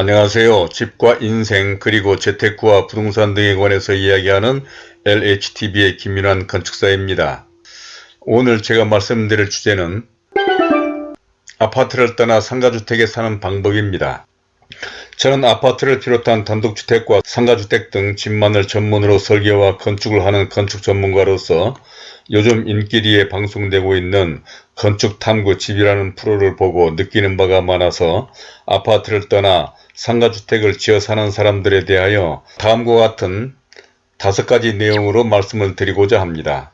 안녕하세요. 집과 인생 그리고 재테크와 부동산 등에 관해서 이야기하는 LHTV의 김윤환 건축사입니다. 오늘 제가 말씀드릴 주제는 아파트를 떠나 상가주택에 사는 방법입니다. 저는 아파트를 비롯한 단독주택과 상가주택 등 집만을 전문으로 설계와 건축을 하는 건축 전문가로서 요즘 인기리에 방송되고 있는 건축탐구 집이라는 프로를 보고 느끼는 바가 많아서 아파트를 떠나 상가주택을 지어 사는 사람들에 대하여 다음과 같은 다섯 가지 내용으로 말씀을 드리고자 합니다.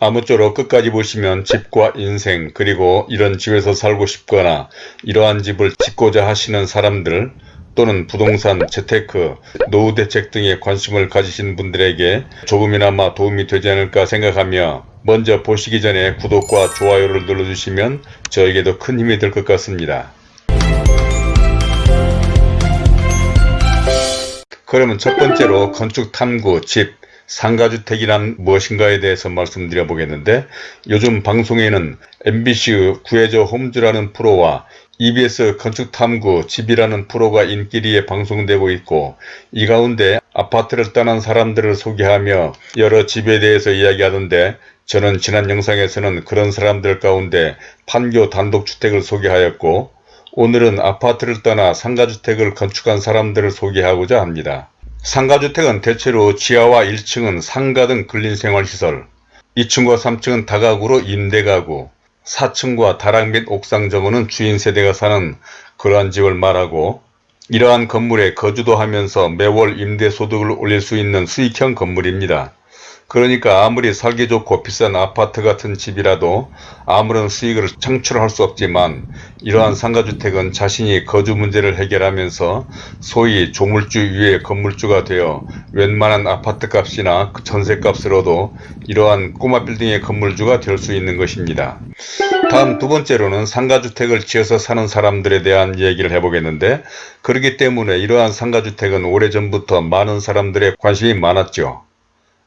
아무쪼록 끝까지 보시면 집과 인생 그리고 이런 집에서 살고 싶거나 이러한 집을 짓고자 하시는 사람들 또는 부동산, 재테크, 노후 대책 등에 관심을 가지신 분들에게 조금이나마 도움이 되지 않을까 생각하며 먼저 보시기 전에 구독과 좋아요를 눌러주시면 저에게도 큰 힘이 될 것 같습니다. 그러면 첫 번째로 건축 탐구, 집, 상가주택이란 무엇인가에 대해서 말씀드려 보겠는데 요즘 방송에는 MBC 구해줘 홈즈라는 프로와 EBS 건축탐구 집이라는 프로가 인기리에 방송되고 있고 이 가운데 아파트를 떠난 사람들을 소개하며 여러 집에 대해서 이야기하던데 저는 지난 영상에서는 그런 사람들 가운데 판교 단독주택을 소개하였고 오늘은 아파트를 떠나 상가주택을 건축한 사람들을 소개하고자 합니다. 상가주택은 대체로 지하와 1층은 상가 등 근린생활시설, 2층과 3층은 다가구로 임대가구, 4층과 다락 및 옥상 정원은 주인 세대가 사는 그러한 집을 말하고 이러한 건물에 거주도 하면서 매월 임대소득을 올릴 수 있는 수익형 건물입니다. 그러니까 아무리 살기 좋고 비싼 아파트 같은 집이라도 아무런 수익을 창출할 수 없지만 이러한 상가주택은 자신이 거주 문제를 해결하면서 소위 조물주 위에 건물주가 되어 웬만한 아파트값이나 그 전세값으로도 이러한 꼬마 빌딩의 건물주가 될 수 있는 것입니다. 다음 두 번째로는 상가주택을 지어서 사는 사람들에 대한 얘기를 해보겠는데 그렇기 때문에 이러한 상가주택은 오래전부터 많은 사람들의 관심이 많았죠.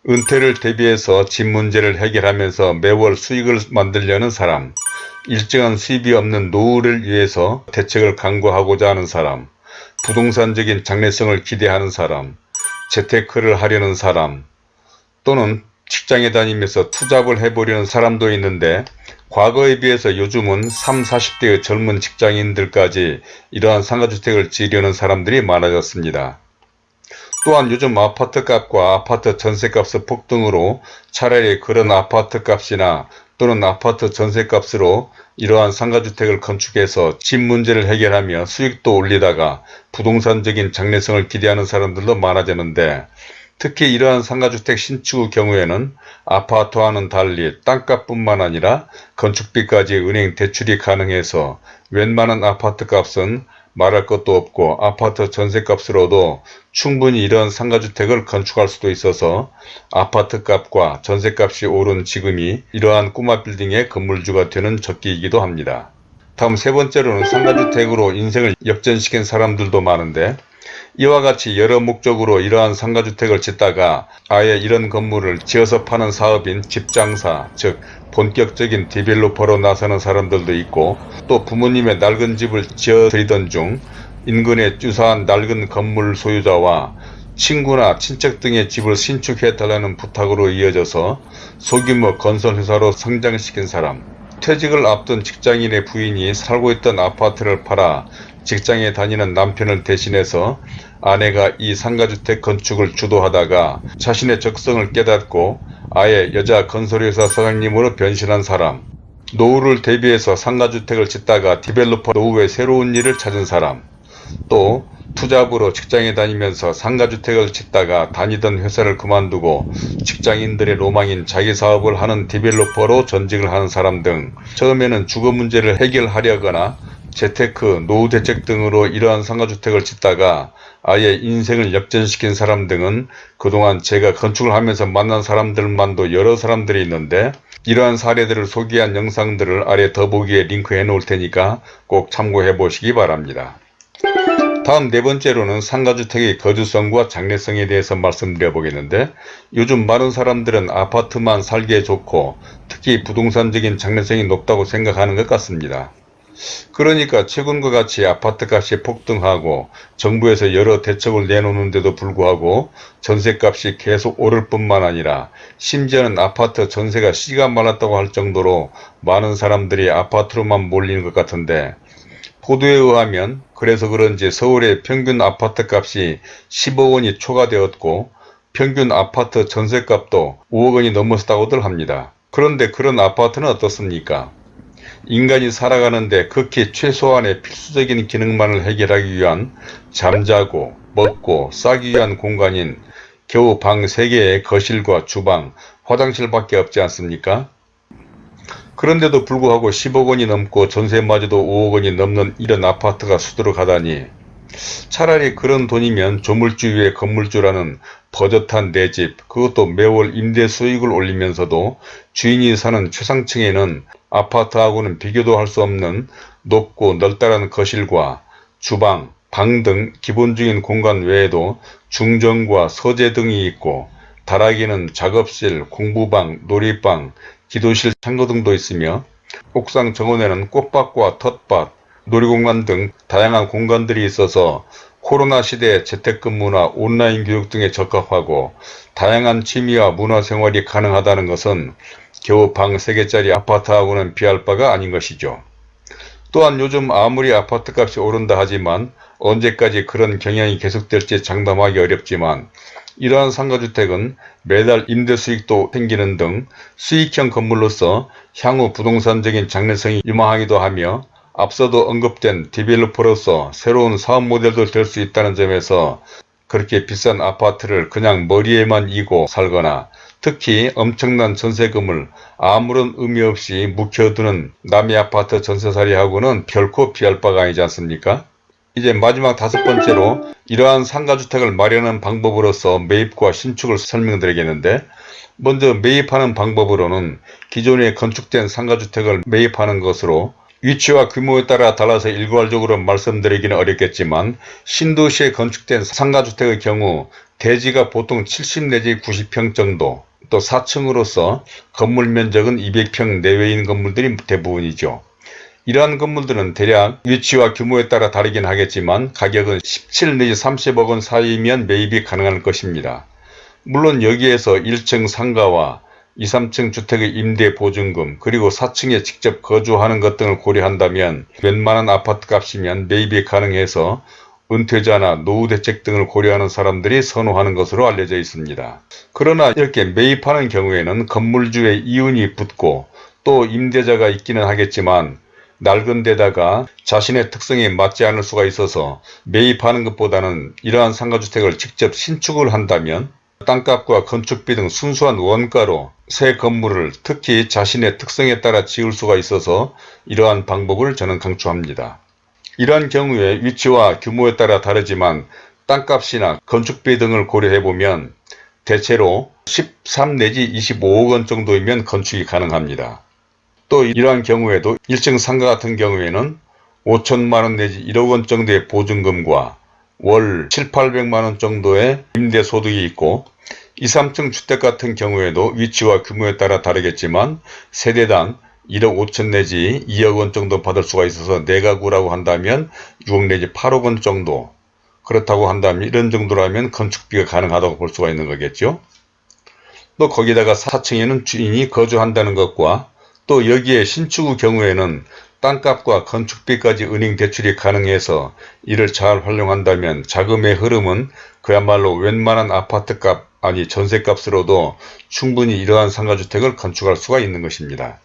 은퇴를 대비해서 집 문제를 해결하면서 매월 수익을 만들려는 사람, 일정한 수입이 없는 노후를 위해서 대책을 강구하고자 하는 사람, 부동산적인 장래성을 기대하는 사람, 재테크를 하려는 사람, 또는 직장에 다니면서 투잡을 해보려는 사람도 있는데 과거에 비해서 요즘은 3, 40대의 젊은 직장인들까지 이러한 상가주택을 지으려는 사람들이 많아졌습니다. 또한 요즘 아파트 값과 아파트 전세값의 폭등으로 차라리 그런 아파트 값이나 또는 아파트 전세값으로 이러한 상가주택을 건축해서 집 문제를 해결하며 수익도 올리다가 부동산적인 장래성을 기대하는 사람들도 많아졌는데 특히 이러한 상가주택 신축의 경우에는 아파트와는 달리 땅값뿐만 아니라 건축비까지 은행 대출이 가능해서 웬만한 아파트값은 말할 것도 없고 아파트 전세값으로도 충분히 이런 상가주택을 건축할 수도 있어서 아파트값과 전세값이 오른 지금이 이러한 꼬마 빌딩의 건물주가 되는 적기이기도 합니다. 다음 세 번째로는 상가주택으로 인생을 역전시킨 사람들도 많은데 이와 같이 여러 목적으로 이러한 상가주택을 짓다가 아예 이런 건물을 지어서 파는 사업인 집장사 즉 본격적인 디벨로퍼로 나서는 사람들도 있고 또 부모님의 낡은 집을 지어 드리던 중 인근에 주사한 낡은 건물 소유자와 친구나 친척 등의 집을 신축해달라는 부탁으로 이어져서 소규모 건설회사로 성장시킨 사람. 퇴직을 앞둔 직장인의 부인이 살고 있던 아파트를 팔아 직장에 다니는 남편을 대신해서 아내가 이 상가주택 건축을 주도하다가 자신의 적성을 깨닫고 아예 여자 건설회사 사장님으로 변신한 사람. 노후를 대비해서 상가주택을 짓다가 developer 노후에 새로운 일을 찾은 사람. 또 투잡으로 직장에 다니면서 상가주택을 짓다가 다니던 회사를 그만두고 직장인들의 로망인 자기 사업을 하는 developer로 전직을 하는 사람 등 처음에는 주거 문제를 해결하려거나 재테크, 노후 대책 등으로 이러한 상가주택을 짓다가 아예 인생을 역전시킨 사람 등은 그동안 제가 건축을 하면서 만난 사람들만도 여러 사람들이 있는데 이러한 사례들을 소개한 영상들을 아래 더보기에 링크해 놓을 테니까 꼭 참고해 보시기 바랍니다. 다음 네 번째로는 상가주택의 거주성과 장래성에 대해서 말씀드려 보겠는데 요즘 많은 사람들은 아파트만 살기에 좋고 특히 부동산적인 장래성이 높다고 생각하는 것 같습니다. 그러니까 최근과 같이 아파트값이 폭등하고 정부에서 여러 대책을 내놓는데도 불구하고 전세값이 계속 오를 뿐만 아니라 심지어는 아파트 전세가 씨가 말랐다고 할 정도로 많은 사람들이 아파트로만 몰리는 것 같은데 보도에 의하면 그래서 그런지 서울의 평균 아파트값이 10억 원이 초과되었고 평균 아파트 전세값도 5억 원이 넘었다고들 합니다. 그런데 그런 아파트는 어떻습니까? 인간이 살아가는데 극히 최소한의 필수적인 기능만을 해결하기 위한 잠자고 먹고 싸기 위한 공간인 겨우 방 3개의 거실과 주방, 화장실밖에 없지 않습니까? 그런데도 불구하고 10억 원이 넘고 전세마저도 5억 원이 넘는 이런 아파트가 수두룩하다니 차라리 그런 돈이면 조물주 위에 건물주라는 버젓한 내 집, 그것도 매월 임대 수익을 올리면서도 주인이 사는 최상층에는 아파트하고는 비교도 할 수 없는 높고 넓다란 거실과 주방, 방 등 기본적인 공간 외에도 중정과 서재 등이 있고 다락에는 작업실, 공부방, 놀이방, 기도실 창고 등도 있으며 옥상 정원에는 꽃밭과 텃밭, 놀이공간 등 다양한 공간들이 있어서 코로나 시대의 재택근무나 온라인 교육 등에 적합하고 다양한 취미와 문화생활이 가능하다는 것은 겨우 방 3개짜리 아파트하고는 비할 바가 아닌 것이죠. 또한 요즘 아무리 아파트값이 오른다 하지만 언제까지 그런 경향이 계속될지 장담하기 어렵지만 이러한 상가주택은 매달 임대 수익도 생기는 등 수익형 건물로서 향후 부동산적인 장래성이 유망하기도 하며 앞서도 언급된 디벨로퍼로서 새로운 사업 모델도 될 수 있다는 점에서 그렇게 비싼 아파트를 그냥 머리에만 이고 살거나 특히 엄청난 전세금을 아무런 의미 없이 묵혀두는 남의 아파트 전세살이하고는 결코 비할 바가 아니지 않습니까? 이제 마지막 다섯 번째로 이러한 상가주택을 마련하는 방법으로서 매입과 신축을 설명드리겠는데 먼저 매입하는 방법으로는 기존에 건축된 상가주택을 매입하는 것으로 위치와 규모에 따라 달라서 일괄적으로 말씀드리기는 어렵겠지만 신도시에 건축된 상가주택의 경우 대지가 보통 70 내지 90평 정도 또 4층으로서 건물 면적은 200평 내외인 건물들이 대부분이죠. 이러한 건물들은 대략 위치와 규모에 따라 다르긴 하겠지만 가격은 17 내지 30억 원 사이면 매입이 가능할 것입니다. 물론 여기에서 1층 상가와 2, 3층 주택의 임대 보증금 그리고 4층에 직접 거주하는 것 등을 고려한다면 웬만한 아파트 값이면 매입이 가능해서 은퇴자나 노후 대책 등을 고려하는 사람들이 선호하는 것으로 알려져 있습니다. 그러나 이렇게 매입하는 경우에는 건물주의 이윤이 붙고 또 임대자가 있기는 하겠지만 낡은 데다가 자신의 특성에 맞지 않을 수가 있어서 매입하는 것보다는 이러한 상가주택을 직접 신축을 한다면 땅값과 건축비 등 순수한 원가로 새 건물을 특히 자신의 특성에 따라 지을 수가 있어서 이러한 방법을 저는 강추합니다. 이러한 경우에 위치와 규모에 따라 다르지만 땅값이나 건축비 등을 고려해보면 대체로 13 내지 25억 원 정도이면 건축이 가능합니다. 또 이러한 경우에도 1층 상가 같은 경우에는 5천만원 내지 1억 원 정도의 보증금과 월 7, 800만원 정도의 임대소득이 있고 2, 3층 주택 같은 경우에도 위치와 규모에 따라 다르겠지만 세대당 1억 5천 내지 2억 원 정도 받을 수가 있어서 내가구라고 한다면 6억 내지 8억 원 정도 그렇다고 한다면 이런 정도라면 건축비가 가능하다고 볼 수가 있는 거겠죠. 또 거기다가 4층에는 주인이 거주한다는 것과 또 여기에 신축의 경우에는 땅값과 건축비까지 은행 대출이 가능해서 이를 잘 활용한다면 자금의 흐름은 그야말로 웬만한 아파트값 아니 전세값으로도 충분히 이러한 상가주택을 건축할 수가 있는 것입니다.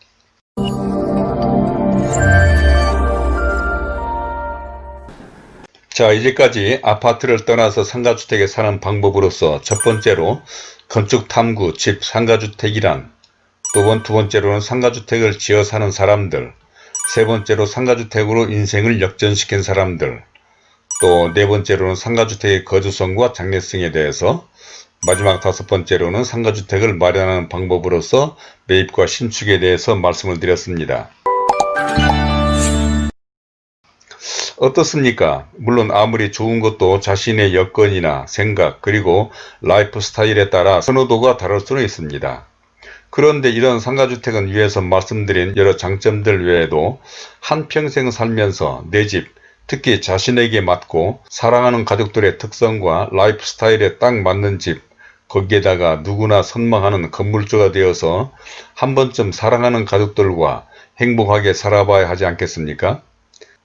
자 이제까지 아파트를 떠나서 상가주택에 사는 방법으로서 첫 번째로 건축탐구 집 상가주택이란 두, 번, 두 번째로는 상가주택을 지어 사는 사람들 세 번째로 상가주택으로 인생을 역전시킨 사람들 또 네 번째로는 상가주택의 거주성과 장래성에 대해서 마지막 다섯 번째로는 상가주택을 마련하는 방법으로서 매입과 신축에 대해서 말씀을 드렸습니다. 어떻습니까? 물론 아무리 좋은 것도 자신의 여건이나 생각 그리고 라이프 스타일에 따라 선호도가 다를 수는 있습니다. 그런데 이런 상가주택은 위에서 말씀드린 여러 장점들 외에도 한평생 살면서 내 집, 특히 자신에게 맞고 사랑하는 가족들의 특성과 라이프 스타일에 딱 맞는 집, 거기에다가 누구나 선망하는 건물주가 되어서 한 번쯤 사랑하는 가족들과 행복하게 살아봐야 하지 않겠습니까?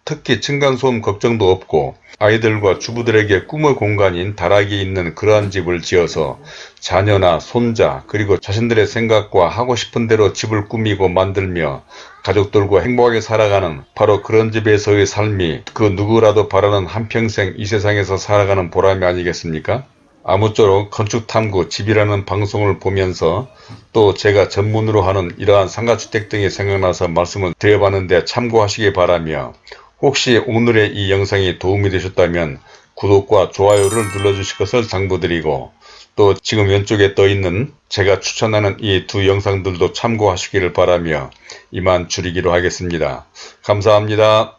특히 층간소음 걱정도 없고 아이들과 주부들에게 꿈의 공간인 다락이 있는 그러한 집을 지어서 자녀나 손자 그리고 자신들의 생각과 하고 싶은 대로 집을 꾸미고 만들며 가족들과 행복하게 살아가는 바로 그런 집에서의 삶이 그 누구라도 바라는 한평생 이 세상에서 살아가는 보람이 아니겠습니까? 아무쪼록 건축탐구 집이라는 방송을 보면서 또 제가 전문으로 하는 이러한 상가주택 등이 생각나서 말씀을 드려봤는데 참고하시기 바라며 혹시 오늘의 이 영상이 도움이 되셨다면 구독과 좋아요를 눌러주실 것을 당부드리고 또 지금 왼쪽에 떠 있는 제가 추천하는 이 두 영상들도 참고하시기를 바라며 이만 줄이기로 하겠습니다. 감사합니다.